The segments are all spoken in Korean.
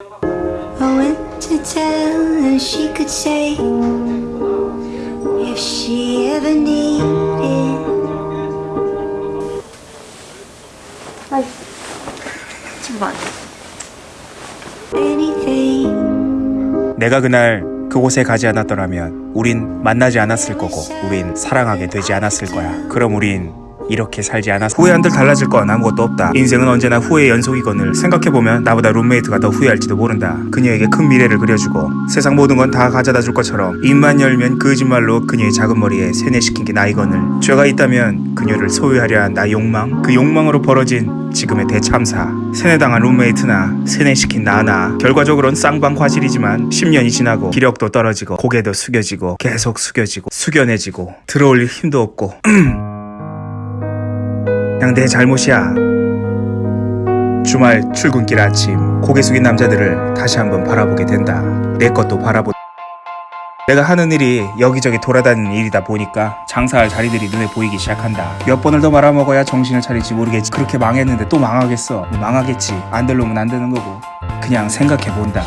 I went to tell her she could stay if she ever needed. 잠깐. anything. 내가 그날 그곳에 가지 않았더라면 우린 만나지 않았을 거고 우린 사랑하게 되지 않았을 거야. 그럼 우린 이렇게 살지 않았. 후회 한들 달라질 건 아무것도 없다. 인생은 언제나 후회의 연속이거늘 생각해보면 나보다 룸메이트가 더 후회할지도 모른다. 그녀에게 큰 미래를 그려주고 세상 모든 건 다 가져다 줄 것처럼 입만 열면 거짓말로 그녀의 작은 머리에 세뇌시킨 게 나이거늘 죄가 있다면 그녀를 소유하려 한 나 욕망 그 욕망으로 벌어진 지금의 대참사 세뇌당한 룸메이트나 세뇌시킨 나나 결과적으로는 쌍방 과실이지만 10년이 지나고 기력도 떨어지고 고개도 숙여지고 계속 숙여지고 숙연해지고 들어올릴 힘도 없고 그냥 내 잘못이야 주말 출근길 아침 고개 숙인 남자들을 다시 한번 바라보게 된다 내 것도 바라보 내가 하는 일이 여기저기 돌아다니는 일이다 보니까 장사할 자리들이 눈에 보이기 시작한다. 몇 번을 더 말아먹어야 정신을 차릴지 모르겠지. 그렇게 망했는데 또 망하겠어. 망하겠지. 안 될 놈은 안 되는 거고. 그냥 생각해본다.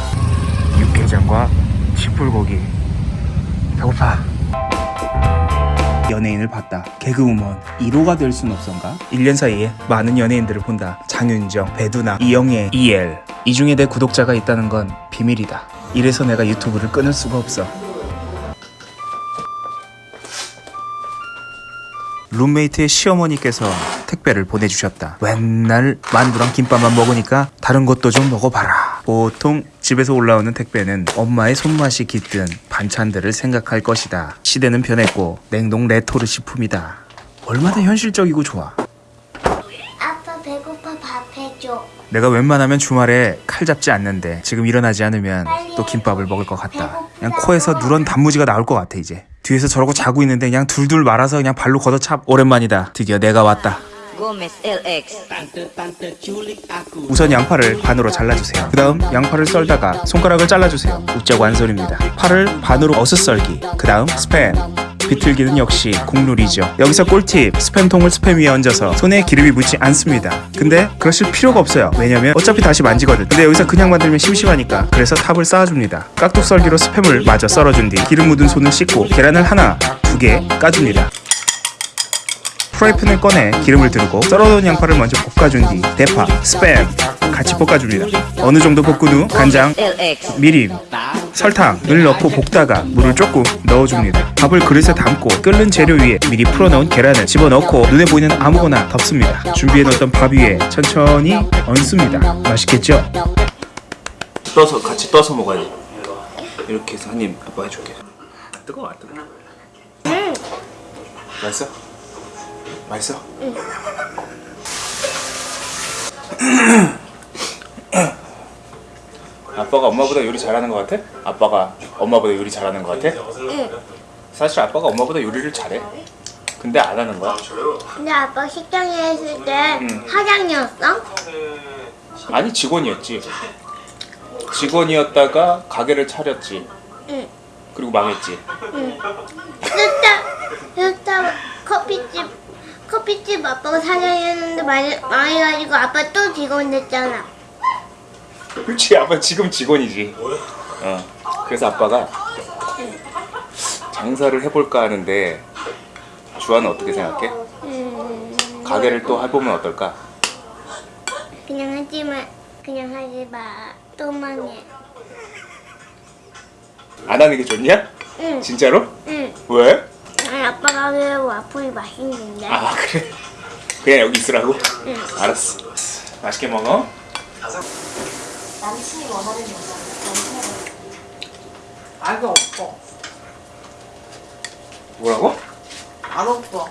육개장과 시불고기. 배고파. 연예인을 봤다. 개그우먼 1호가 될 순 없던가? 1년 사이에 많은 연예인들을 본다. 장윤정, 배두나, 이영애, 이엘. 이 중에 내 구독자가 있다는 건 비밀이다. 이래서 내가 유튜브를 끊을 수가 없어. 룸메이트의 시어머니께서 택배를 보내주셨다. 맨날 만두랑 김밥만 먹으니까 다른 것도 좀 먹어봐라. 보통 집에서 올라오는 택배는 엄마의 손맛이 깃든 반찬들을 생각할 것이다. 시대는 변했고 냉동 레토르 식품이다. 얼마나 현실적이고 좋아. 아빠 배고파 밥 해줘. 내가 웬만하면 주말에 칼 잡지 않는데 지금 일어나지 않으면 또 김밥을 먹을 것 같다. 그냥 코에서 누런 단무지가 나올 것 같아 이제. 뒤에서 저러고 자고 있는데 그냥 둘둘 말아서 그냥 발로 걷어차. 오랜만이다. 드디어 내가 왔다. Gomez LX. 우선 양파를 반으로 잘라주세요. 그 다음 양파를 썰다가 손가락을 잘라주세요. 웃자고 한 소리입니다. 파를 반으로 어슷 썰기. 그 다음 스팸. 비틀기는 역시 국룰이죠. 여기서 꿀팁. 스팸통을 스팸 위에 얹어서 손에 기름이 묻지 않습니다. 근데 그러실 필요가 없어요. 왜냐면 어차피 다시 만지거든. 근데 여기서 그냥 만들면 심심하니까. 그래서 탑을 쌓아줍니다. 깍둑썰기로 스팸을 마저 썰어준 뒤 기름 묻은 손을 씻고 계란을 하나, 두 개 까줍니다. 프라이팬을 꺼내 기름을 두르고 썰어놓은 양파를 먼저 볶아준 뒤 대파, 스팸 같이 볶아줍니다. 어느 정도 볶은 후 간장. 미림, 설탕을 넣고 볶다가 물을 조금 넣어줍니다. 밥을 그릇에 담고 끓는 재료 위에 미리 풀어놓은 계란을 집어넣고 눈에 보이는 아무거나 덮습니다. 준비해놓던 밥 위에 천천히 얹습니다. 맛있겠죠? 떠서 같이 떠서 먹어야지. 이렇게 해서 한입 아빠 해줄게. 뜨거워 안 뜨거워? 응. 맛있어? 맛있어? 응. 아빠가 엄마보다 요리 잘하는 것 같아? 아빠가 엄마보다 요리 잘하는 것 같아? 응. 사실 아빠가 엄마보다 요리를 잘해. 근데 안 하는 거야. 근데 아빠 식당에 있을 때 사장이었어? 아니 직원이었지. 직원이었다가 가게를 차렸지. 응. 그리고 망했지. 스타 스타 커피집 커피집 아빠가 사장이었는데 많이 망해가지고 아빠 또 직원 됐잖아. 그렇지 아빠 지금 직원이지. 어. 그래서 아빠가 장사를 해볼까 하는데 주아는 어떻게 생각해? 음, 가게를 또 해보면 어떨까? 그냥 하지 마. 그냥 하지 마. 또 망해. 안 하는 게 좋냐? 응. 진짜로? 응. 왜? 아니, 아빠가 왜 와플이 맛있는데? 아 그래? 그냥 여기 있으라고? 알았어. 맛있게 먹어. 알가 없어. 뭐라고? 안 없어.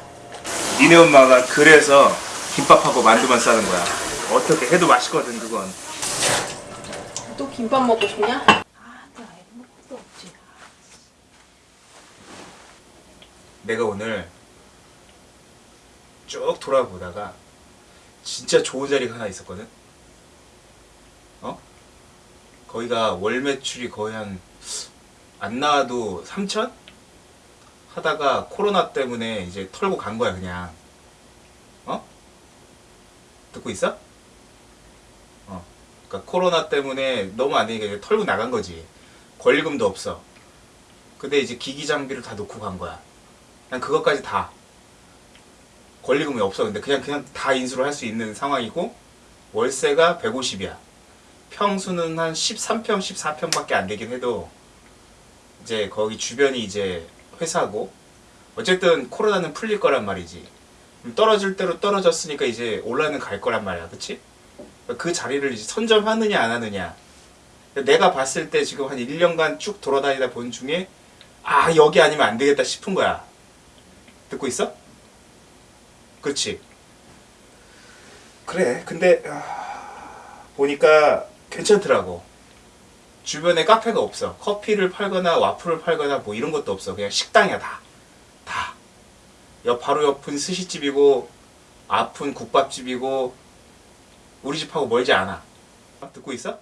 니네 엄마가 그래서 김밥하고 만두만 싸는 거야. 어떻게 해도 맛있거든 그건. 또 김밥 먹고 싶냐? 아, 또 아이 먹을 것도 없지. 내가 오늘 쭉 돌아보다가 진짜 좋은 자리가 하나 있었거든. 어? 거기가 월 매출이 거의 한 안 나와도 3천? 하다가 코로나 때문에 이제 털고 간 거야 그냥. 어? 듣고 있어? 어. 그러니까 코로나 때문에 너무 안 되니까 털고 나간 거지. 권리금도 없어. 근데 이제 기기 장비를 다 놓고 간 거야. 그냥 그것까지 다. 권리금이 없어. 근데 그냥 그냥 다 인수를 할 수 있는 상황이고 월세가 150이야. 평수는 한 13평, 14평 밖에 안 되긴 해도 이제 거기 주변이 이제 회사고 어쨌든 코로나는 풀릴 거란 말이지. 떨어질 대로 떨어졌으니까 이제 올라는 갈 거란 말이야. 그치? 그 자리를 이제 선점하느냐 안 하느냐. 내가 봤을 때 지금 한 1년간 쭉 돌아다니다 본 중에 아 여기 아니면 안 되겠다 싶은 거야. 듣고 있어? 그렇지. 그래. 근데 아, 보니까 괜찮더라고. 주변에 카페가 없어. 커피를 팔거나 와플을 팔거나 뭐 이런 것도 없어. 그냥 식당이야 다. 다. 옆 바로 옆은 스시집이고 앞은 국밥집이고 우리 집하고 멀지 않아. 듣고 있어?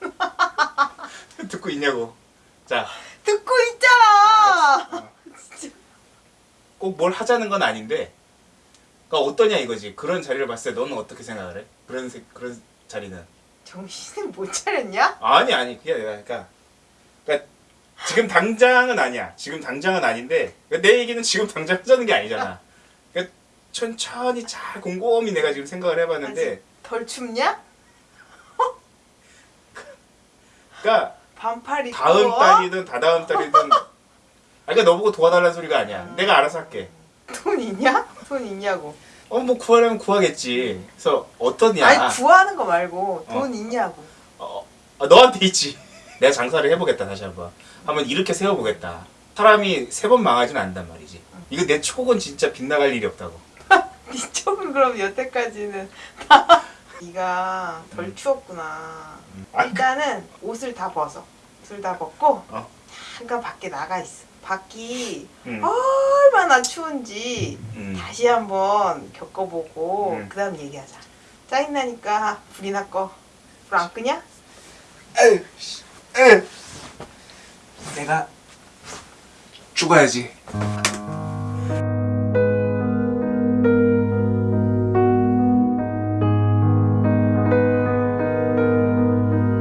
듣고 있냐고. 자, 듣고 있잖아. 꼭 뭘 하자는 건 아닌데, 그러니까 어떠냐 이거지. 그런 자리를 봤을 때 너는 어떻게 생각을 해? 그런 세- 그런 자리는. 정신을 못 차렸냐? 아니 아니 그게 아니라 그러니까, 그러니까 지금 당장은 아니야. 지금 당장은 아닌데 그러니까 내 얘기는 지금 당장 하자는 게 아니잖아. 그러니까 천천히 잘 곰곰이 내가 지금 생각을 해봤는데, 덜 춥냐? 그러니까 반팔 입고. 다음 달이든 다다음 달이든 아 그러니까 너보고 도와달라는 소리가 아니야 내가 알아서 할게 돈 있냐? 돈 있냐고. 어 뭐 구하려면 구하겠지 그래서 어떠냐 아니 구하는 거 말고 어. 돈 있냐고. 어, 어, 너한테 있지 내가 장사를 해보겠다 다시 한번 한번 이렇게 세워보겠다 사람이 세 번 망하진 않단 말이지 이거 내 촉은 진짜 빗나갈 일이 없다고 네 쪽은 그럼 여태까지는 네가 덜 추웠구나. 아, 일단은 옷을 다 벗어. 옷을 다 벗고 어. 잠깐 밖에 나가 있어. 밖이 음. 얼마나 추운지 음. 다시 한번 겪어보고 음. 그 다음 얘기하자. 짜증나니까 불이나 꺼. 불 안 끄냐? 씨, 에휴. 내가 죽어야지